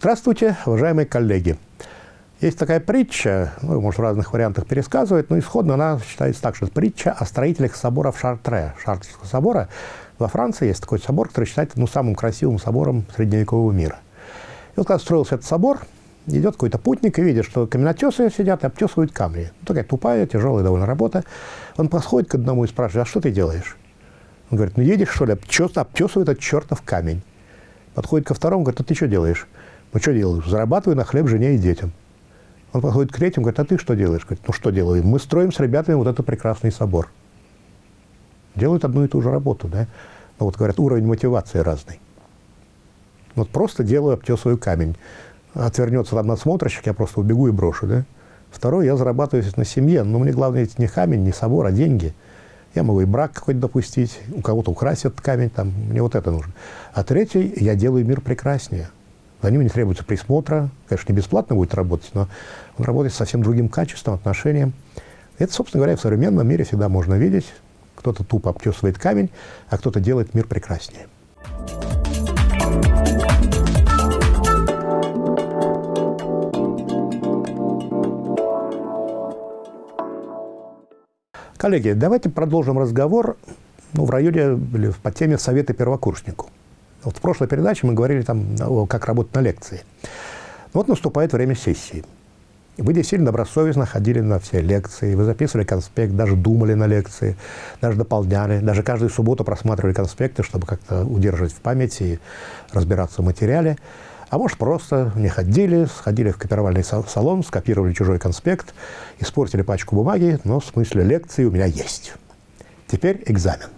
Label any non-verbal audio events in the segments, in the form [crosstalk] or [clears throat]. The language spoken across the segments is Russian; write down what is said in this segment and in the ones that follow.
Здравствуйте, уважаемые коллеги. Есть такая притча, ну, может, в разных вариантах пересказывать, но исходно она считается так, что притча о строителях собора в Шартре, Шартрского собора. Во Франции есть такой собор, который считается ну, самым красивым собором средневекового мира. И вот когда строился этот собор, идет какой-то путник и видит, что каменотесы сидят и обтесывают камни. Ну, такая тупая, тяжелая довольно работа. Он подходит к одному и спрашивает, а что ты делаешь? Он говорит, ну едешь, что ли, обтесывает этот чертов камень. Подходит ко второму, говорит, а ты что делаешь? Ну что делаю? Зарабатываю на хлеб жене и детям. Он подходит к третьему, говорит, а ты что делаешь? Говорит, ну что делаю? Мы строим с ребятами вот этот прекрасный собор. Делают одну и ту же работу, да? Ну вот говорят, уровень мотивации разный. Вот просто делаю, обтесываю камень. Отвернется там надсмотрщик, я просто убегу и брошу, да? Второй, я зарабатываю на семье, но мне главное не камень, не собор, а деньги. Я могу и брак какой-то допустить, у кого-то украсть камень, там, мне вот это нужно. А третий, я делаю мир прекраснее. За ним не требуется присмотра, конечно, не бесплатно будет работать, но он работает с совсем другим качеством, отношением. Это, собственно говоря, в современном мире всегда можно видеть. Кто-то тупо обтесывает камень, а кто-то делает мир прекраснее. Коллеги, давайте продолжим разговор ну, в районе или по теме совета первокурснику. Вот в прошлой передаче мы говорили там, как работать на лекции. Вот наступает время сессии. Вы действительно добросовестно ходили на все лекции, вы записывали конспект, даже думали на лекции, даже дополняли, даже каждую субботу просматривали конспекты, чтобы как-то удерживать в памяти и разбираться в материале. А может, просто не ходили, сходили в копировальный салон, скопировали чужой конспект, испортили пачку бумаги, но в смысле лекции у меня есть. Теперь экзамен.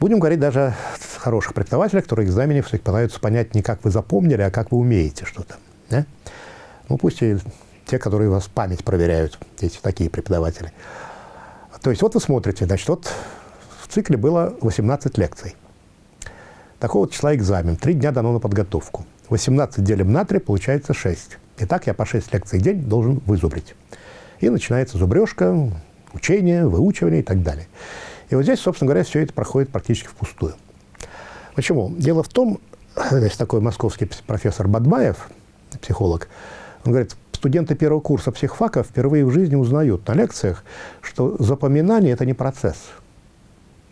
Будем говорить даже о хороших преподавателях, которые экзамене все пытаются понять не как вы запомнили, а как вы умеете что-то. Да? Ну, пусть и те, которые вас память проверяют, эти такие преподаватели. То есть вот вы смотрите, значит, вот в цикле было 18 лекций. Такого числа экзамен. Три дня дано на подготовку. 18 делим на 3, получается 6. Итак, я по 6 лекций в день должен вызубрить. И начинается зубрежка, учение, выучивание и так далее. И вот здесь, собственно говоря, все это проходит практически впустую. Почему? Дело в том, [clears throat] здесь такой московский профессор Бадмаев, психолог, он говорит, студенты первого курса психфака впервые в жизни узнают на лекциях, что запоминание – это не процесс.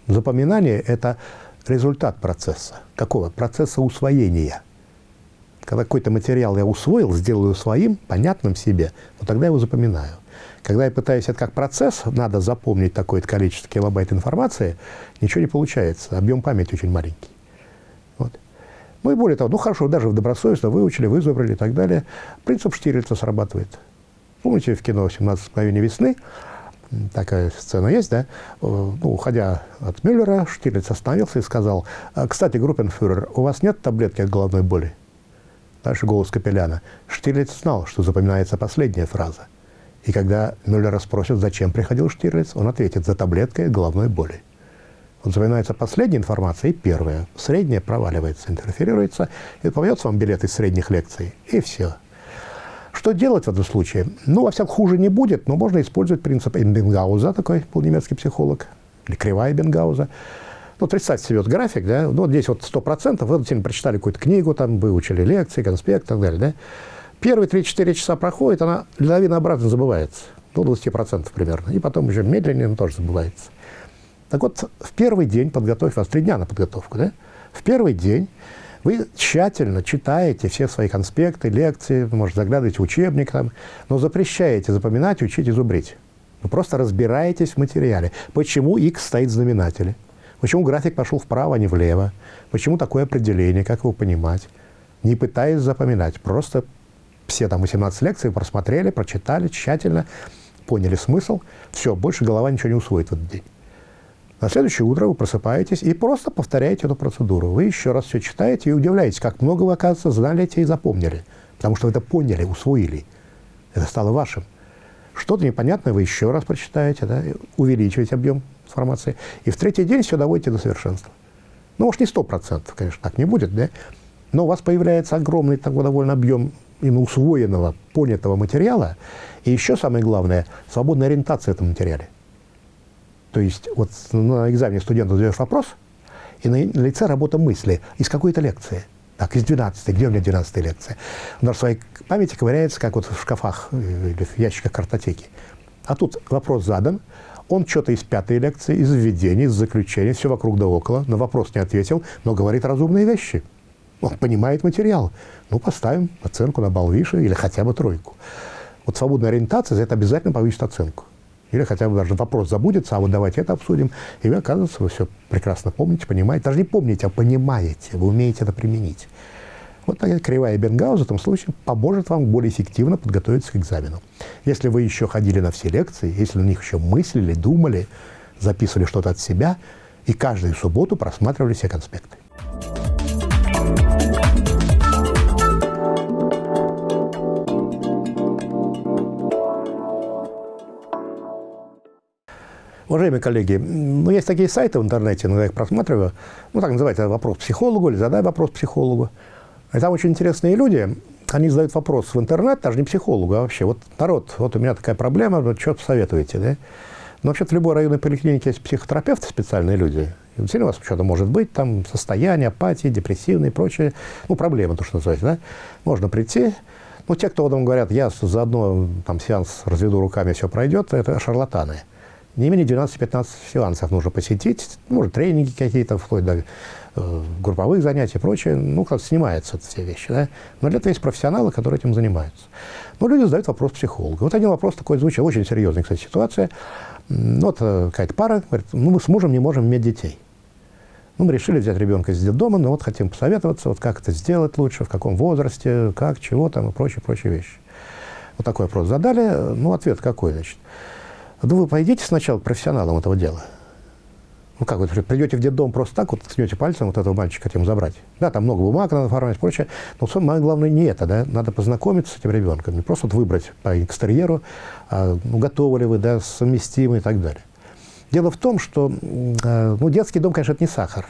Запоминание – это результат процесса. Какого? Процесса усвоения. Когда какой-то материал я усвоил, сделаю своим, понятным себе, то тогда я его запоминаю. Когда я пытаюсь это как процесс, надо запомнить такое-то количество килобайт информации, ничего не получается. Объем памяти очень маленький. Вот. Ну и более того, ну хорошо, даже в добросовестно выучили, вызубрили и так далее. Принцип Штирлица срабатывает. Помните в кино «17 мгновений весны» такая сцена есть, да? Ну, уходя от Мюллера, Штирлиц остановился и сказал, «А, «Кстати, группенфюрер, у вас нет таблетки от головной боли?» Дальше голос Капеляна. Штирлиц знал, что запоминается последняя фраза. И когда Мюллера спросят, зачем приходил Штирлиц, он ответит «за таблеткой головной боли». Вот запоминается последняя информация и первая. Средняя проваливается, интерферируется, и попадется вам билет из средних лекций, и все. Что делать в этом случае? Ну, во всяком хуже не будет, но можно использовать принцип Эйнбенгауза, такой был психолог, или кривая Бенгауза. Ну, представьте себе вот график, да, ну, вот здесь вот 100%, вы сегодня прочитали какую-то книгу, там, выучили лекции, конспект и так далее, да. Первые 3-4 часа проходит, она лавина обратно забывается, до 20% примерно. И потом уже медленнее, но тоже забывается. Так вот, в первый день подготовь, вас три дня на подготовку, да? В первый день вы тщательно читаете все свои конспекты, лекции, может, заглядываете в учебник, там, но запрещаете запоминать, учить и зубрить. Вы просто разбираетесь в материале. Почему x стоит в знаменателе? Почему график пошел вправо, а не влево? Почему такое определение? Как его понимать? Не пытаясь запоминать, просто все там 18 лекций просмотрели, прочитали тщательно, поняли смысл, все, больше голова ничего не усвоит в этот день. На следующее утро вы просыпаетесь и просто повторяете эту процедуру. Вы еще раз все читаете и удивляетесь, как много вы, оказывается, знали и запомнили. Потому что вы это поняли, усвоили. Это стало вашим. Что-то непонятное вы еще раз прочитаете, да, увеличиваете объем информации. И в третий день все доводите до совершенства. Ну, может, не сто процентов, конечно, так не будет, да? Но у вас появляется огромный такой довольно объем именно усвоенного, понятого материала, и еще самое главное, свободная ориентация в этом материале. То есть вот на экзамене студенту задаешь вопрос, и на лице работа мысли из какой-то лекции. Так, из 12 где у меня 12 лекция? Он в своей памяти ковыряется, как вот в шкафах э, или в ящиках картотеки. А тут вопрос задан, он что-то из пятой лекции, из введения, из заключения, все вокруг да около, на вопрос не ответил, но говорит разумные вещи. Он понимает материал. Ну, поставим оценку на балл выше или хотя бы тройку. Вот свободная ориентация за это обязательно повысит оценку. Или хотя бы даже вопрос забудется, а вот давайте это обсудим. И вы, оказывается, вы все прекрасно помните, понимаете. Даже не помните, а понимаете. Вы умеете это применить. Вот такая кривая Бенгауза в этом случае поможет вам более эффективно подготовиться к экзамену. Если вы еще ходили на все лекции, если на них еще мыслили, думали, записывали что-то от себя, и каждую субботу просматривали все конспекты. Уважаемые коллеги, ну, есть такие сайты в интернете, иногда я их просматриваю, ну, так называется вопрос психологу или задай вопрос психологу. И там очень интересные люди, они задают вопрос в интернет, даже не психологу, а вообще, вот народ, вот у меня такая проблема, вот что посоветуете, да? Но вообще-то в любой районной поликлинике есть психотерапевты, специальные люди. И действительно у вас что-то может быть, там состояние, апатии, депрессивные и прочее, ну, проблемы, то, что называется, да? Можно прийти, ну, те, кто потом говорят, я заодно там сеанс разведу руками, все пройдет, это шарлатаны не менее 12-15 сеансов нужно посетить, может, тренинги какие-то, вплоть до э, групповых занятий и прочее. Ну, как снимаются все вещи, да. Но для этого есть профессионалы, которые этим занимаются. Но люди задают вопрос психологу. Вот один вопрос такой звучит, очень серьезная, кстати, ситуация. Вот э, какая-то пара говорит, ну, мы с мужем не можем иметь детей. Ну, мы решили взять ребенка из детдома, но вот хотим посоветоваться, вот как это сделать лучше, в каком возрасте, как, чего там и прочие, прочие вещи. Вот такой вопрос задали. Ну, ответ какой, значит? Ну, вы пойдите сначала к профессионалам этого дела. Ну, как вы придете в детдом просто так, вот ткнете пальцем вот этого мальчика хотим забрать. Да, там много бумаг надо оформить и прочее. Но самое главное не это, да. Надо познакомиться с этим ребенком. Не просто вот выбрать по экстерьеру, а, ну, готовы ли вы, да, совместимы и так далее. Дело в том, что э, ну, детский дом, конечно, это не сахар.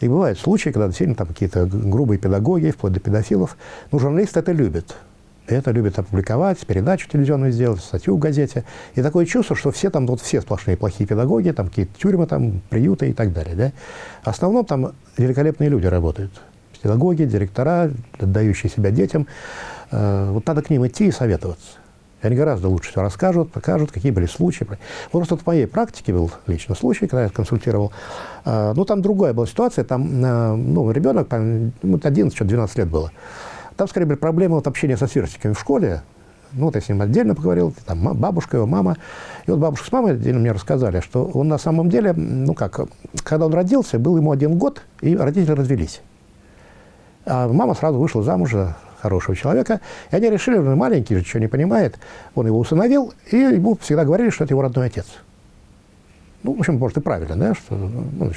И бывают случаи, когда действительно там какие-то грубые педагоги, вплоть до педофилов. Ну, журналисты это любят это любят опубликовать, передачу телевизионную сделать, статью в газете. И такое чувство, что все там, вот все сплошные плохие педагоги, там какие-то тюрьмы, там, приюты и так далее. Да? В основном там великолепные люди работают. Педагоги, директора, отдающие себя детям. Э, вот надо к ним идти и советоваться. Они гораздо лучше все расскажут, покажут, какие были случаи. Вот просто в моей практике был лично случай, когда я консультировал. Э, ну, там другая была ситуация. Там э, ну, ребенок, 11-12 лет было. Там, скорее, были проблемы вот, общения со сверстниками в школе. Ну, вот я с ним отдельно поговорил, там бабушка, его мама. И вот бабушка с мамой отдельно мне рассказали, что он на самом деле, ну как, когда он родился, был ему один год, и родители развелись. А мама сразу вышла замуж за хорошего человека, и они решили, он маленький, ничего не понимает, он его усыновил, и ему всегда говорили, что это его родной отец. Ну, в общем, может, и правильно, да, что ну,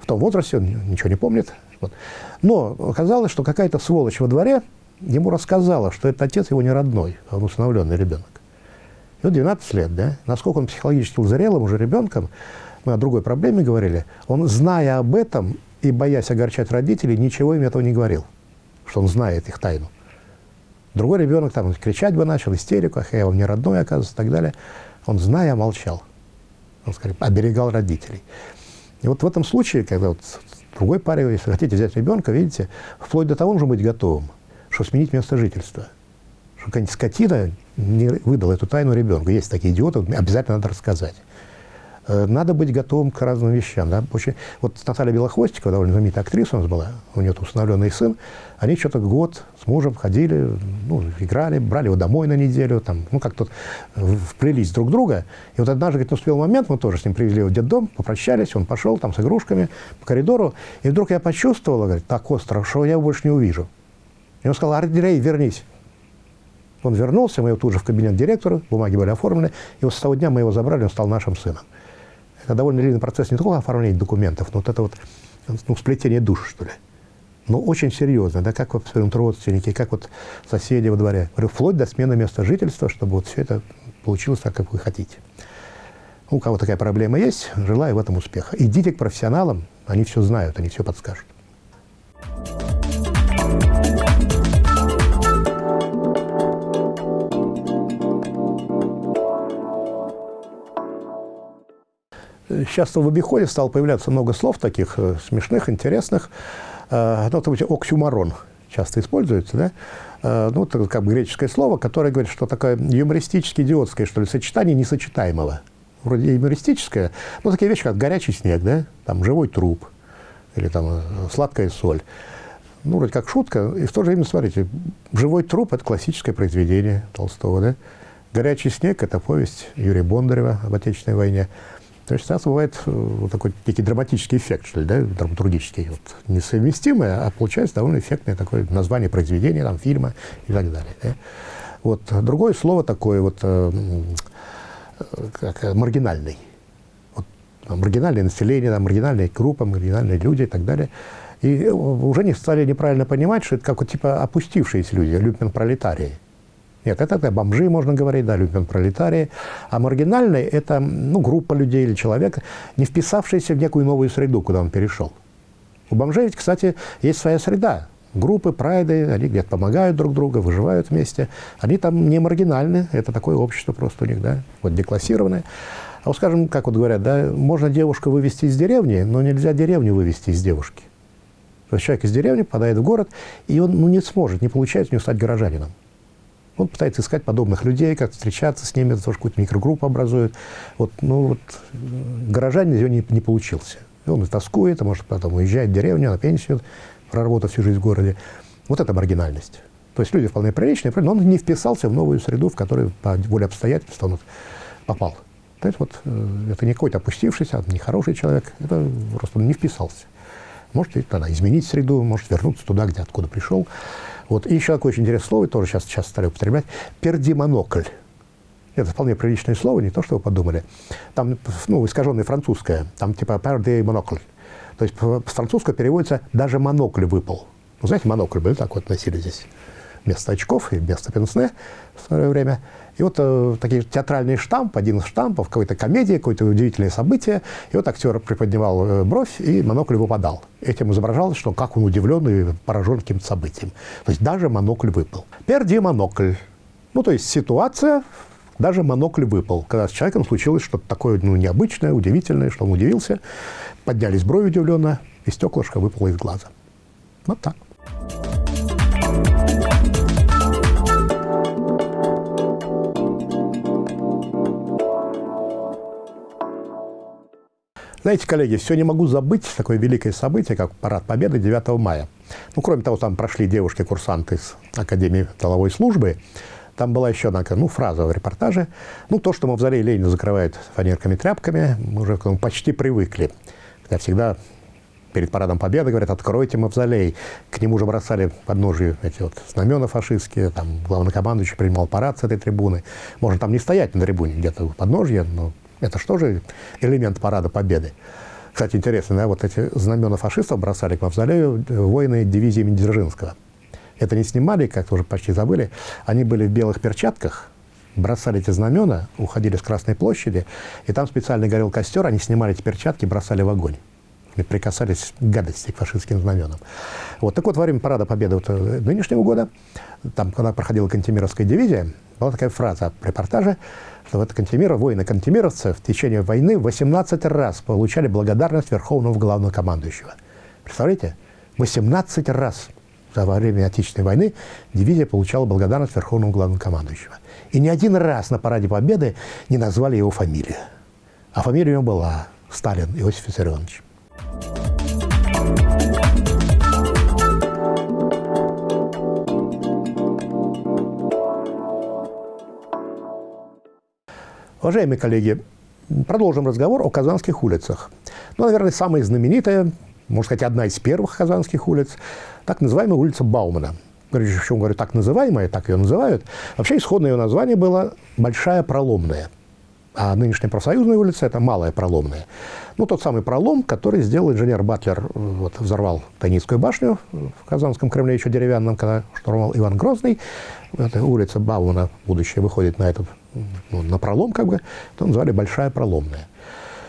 в том возрасте он ничего не помнит. Вот. Но оказалось, что какая-то сволочь во дворе ему рассказала, что этот отец его не родной, а он усыновленный ребенок. Вот 12 лет, да? Насколько он психологически зрелым уже ребенком, мы о другой проблеме говорили, он, зная об этом и боясь огорчать родителей, ничего им этого не говорил, что он знает их тайну. Другой ребенок там кричать бы начал, истерику, ах, я вам не родной, оказывается, и так далее. Он, зная, молчал. Он, скорее, оберегал родителей. И вот в этом случае, когда вот другой паре, если хотите взять ребенка, видите, вплоть до того нужно быть готовым, что сменить место жительства. Что какая-нибудь скотина не выдала эту тайну ребенку. Есть такие идиоты, обязательно надо рассказать. Э, надо быть готовым к разным вещам. Да? Очень... Вот Наталья Белохвостикова, довольно знаменитая актриса у нас была, у нее усыновленный сын, они что-то год с мужем ходили, ну, играли, брали его домой на неделю, там, ну, как-то вплелись друг друга. И вот однажды, говорит, наступил момент, мы тоже с ним привезли его в детдом, попрощались, он пошел там с игрушками по коридору, и вдруг я почувствовала, говорит, так остро, что я его больше не увижу. И он сказал, Ардирей, вернись. Он вернулся, мы его тут же в кабинет директора, бумаги были оформлены, и вот с того дня мы его забрали, он стал нашим сыном. Это довольно длинный процесс не только оформления документов, но вот это вот ну, сплетение душ, что ли. Но очень серьезно, да, как вот родственники, как вот соседи во дворе. Говорю, вплоть до смены места жительства, чтобы вот все это получилось так, как вы хотите. У кого такая проблема есть, желаю в этом успеха. Идите к профессионалам, они все знают, они все подскажут. Сейчас в обиходе стало появляться много слов таких э, смешных, интересных. э, ну, это оксюмарон часто используется, да, э, ну, это как бы греческое слово, которое говорит, что такое юмористически идиотское, что ли, сочетание несочетаемого. Вроде юмористическое, но такие вещи, как горячий снег, да, там живой труп или там сладкая соль. Ну, вроде как шутка, и в то же время, смотрите, живой труп – это классическое произведение Толстого, да. Горячий снег – это повесть Юрия Бондарева об Отечественной войне. То есть часто бывает э, вот такой некий драматический эффект, что ли, да, драматургический, вот, несовместимое, а получается довольно эффектное такое название произведения, там, фильма и так далее. Да. Вот другое слово такое вот, э, как э, маргинальный. Вот, маргинальное население, там, маргинальные группы, маргинальные люди и так далее. И уже не стали неправильно понимать, что это как вот, типа опустившиеся люди, люмпен-пролетарии. Нет, это, это бомжи, можно говорить, да, люмпен пролетарии. А маргинальный – это ну, группа людей или человек, не вписавшийся в некую новую среду, куда он перешел. У бомжей ведь, кстати, есть своя среда. Группы, прайды, они где-то помогают друг другу, выживают вместе. Они там не маргинальны, это такое общество просто у них, да, вот деклассированное. А вот скажем, как вот говорят, да, можно девушку вывести из деревни, но нельзя деревню вывести из девушки. То есть человек из деревни попадает в город, и он ну, не сможет, не получается у него стать горожанином. Он пытается искать подобных людей, как встречаться с ними, тоже какую-то микрогруппу образует. Вот, ну, вот, горожанин из него не, не получился. И он тоскует, а может потом уезжает в деревню, на пенсию, проработав всю жизнь в городе. Вот это маргинальность. То есть люди вполне приличные, но он не вписался в новую среду, в которую по воле обстоятельств он попал. То есть вот э, это не какой-то опустившийся, не хороший человек, это просто он не вписался. Может тогда изменить среду, может вернуться туда, где откуда пришел. Вот. И еще такое очень интересное слово, тоже сейчас, сейчас стали употреблять, пердимонокль. Это вполне приличное слово, не то, что вы подумали. Там, ну, искаженное французское, там типа пердимонокль. То есть с французского переводится «даже монокль выпал». Ну, знаете, монокль были так вот носили здесь вместо очков и вместо пенсне в свое время – и вот э, такие театральный штамп, один из штампов, какой-то комедии, какое-то удивительное событие. И вот актер приподнимал э, бровь, и монокль выпадал. Этим изображалось, что как он удивлен и поражен каким-то событием. То есть даже монокль выпал. Перди монокль. Ну, то есть ситуация, даже монокль выпал. Когда с человеком случилось что-то такое ну, необычное, удивительное, что он удивился, поднялись брови удивленно, и стеклышко выпало из глаза. Вот так. Знаете, коллеги, все не могу забыть такое великое событие, как Парад Победы 9 мая. Ну, кроме того, там прошли девушки-курсанты из Академии тыловой службы. Там была еще одна ну, фраза в репортаже. Ну, то, что мавзолей Ленина закрывают фанерками-тряпками, мы уже к этому почти привыкли. Хотя всегда перед парадом Победы говорят, откройте мавзолей. К нему уже бросали под ножи эти вот знамена фашистские, там главнокомандующий принимал парад с этой трибуны. Можно там не стоять на трибуне, где-то под ножье, но это что же элемент парада победы. Кстати, интересно, да, вот эти знамена фашистов бросали к мавзолею воины дивизии имени Дзержинского. Это не снимали, как уже почти забыли. Они были в белых перчатках, бросали эти знамена, уходили с Красной площади, и там специально горел костер, они снимали эти перчатки, бросали в огонь. И прикасались к гадости, к фашистским знаменам. Вот. Так вот, во время парада Победы вот, э, нынешнего года, там, когда проходила Кантемировская дивизия, была такая фраза в репортаже, вот Кантемиров, воины кантемировцы в течение войны 18 раз получали благодарность Верховного Главнокомандующего. Представляете? 18 раз за время Отечественной войны дивизия получала благодарность Верховного Главнокомандующего. И ни один раз на параде Победы не назвали его фамилию. А фамилия у него была Сталин Иосиф Виссарионович. Уважаемые коллеги, продолжим разговор о казанских улицах. Ну, наверное, самая знаменитая, можно сказать, одна из первых казанских улиц, так называемая улица Баумана. Причем, говорю, так называемая, так ее называют. Вообще, исходное ее название было «Большая проломная». А нынешняя профсоюзная улица – это Малая проломная. Ну, тот самый пролом, который сделал инженер Батлер, вот, взорвал Тайницкую башню в Казанском Кремле, еще деревянном, когда штурмовал Иван Грозный. Эта улица Баумана, будущее, выходит на этот ну, на пролом, как бы, то назвали Большая Проломная.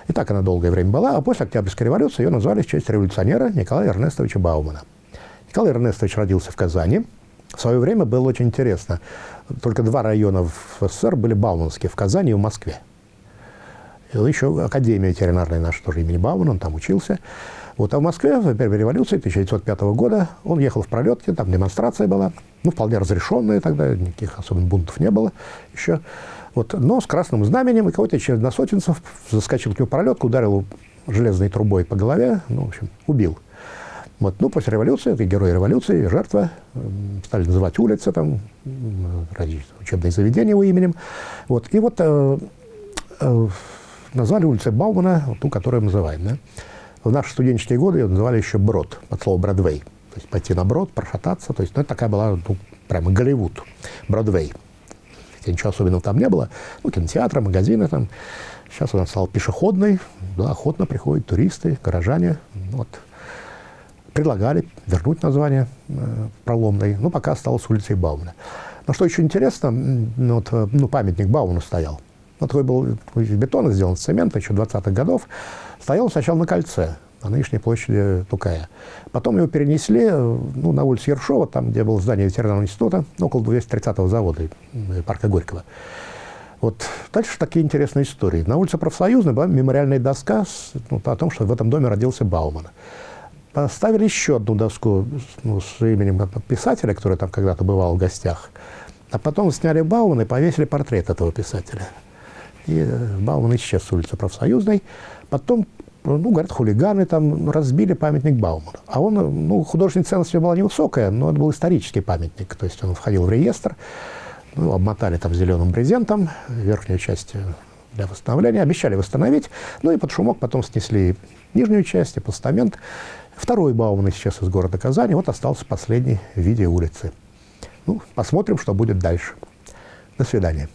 И так она долгое время была, а после Октябрьской революции ее назвали в честь революционера Николая Эрнестовича Баумана. Николай Эрнестович родился в Казани. В свое время было очень интересно. Только два района в СССР были бауманские, в Казани и в Москве. И еще Академия ветеринарная наша тоже имени Баумана, он там учился. Вот, а в Москве в первой революции 1905 года он ехал в пролетке, там демонстрация была, ну, вполне разрешенная тогда, никаких особенных бунтов не было еще. Вот, но с красным знаменем, и какой-то черносотенцев заскочил к нему пролетку, ударил железной трубой по голове, ну, в общем, убил. Вот. Ну, после революции, это герой революции, жертва, стали называть улицы, там, учебные заведения его именем. Вот. И вот э, э, назвали улицей Баумана, ту, которую мы называем. Да? В наши студенческие годы ее называли еще Брод, от слова Бродвей. То есть пойти на Брод, прошататься. То есть, ну, это такая была, ну, прямо Голливуд, Бродвей. Хотя ничего особенного там не было. Ну, кинотеатры, магазины там. Сейчас он стал пешеходный, да, охотно приходят туристы, горожане. Вот. Предлагали вернуть название э, проломной, но пока осталось улицей Баумана. Но что еще интересно, ну, вот, э, ну, памятник Бауну стоял. Вот такой был из бетона сделан, из цемента, еще 20-х годов. Стоял сначала на кольце, на нынешней площади Тукая. Потом его перенесли ну, на улицу Ершова, там, где было здание ветеринарного института, около 230-го завода парка Горького. Вот дальше такие интересные истории. На улице Профсоюзной была мемориальная доска с, ну, о том, что в этом доме родился Бауман. Поставили еще одну доску ну, с именем писателя, который там когда-то бывал в гостях. А потом сняли Баумана и повесили портрет этого писателя. И э, Бауман исчез с улицы Профсоюзной. Потом, ну, говорят, хулиганы там разбили памятник Баумана. А он, ну, художественная ценность была невысокая, но это был исторический памятник. То есть он входил в реестр. Ну, обмотали там зеленым брезентом верхнюю часть для восстановления. Обещали восстановить. Ну и под шумок потом снесли нижнюю часть и постамент. Второй Бауман исчез из города Казани. Вот остался последний в виде улицы. Ну, посмотрим, что будет дальше. До свидания.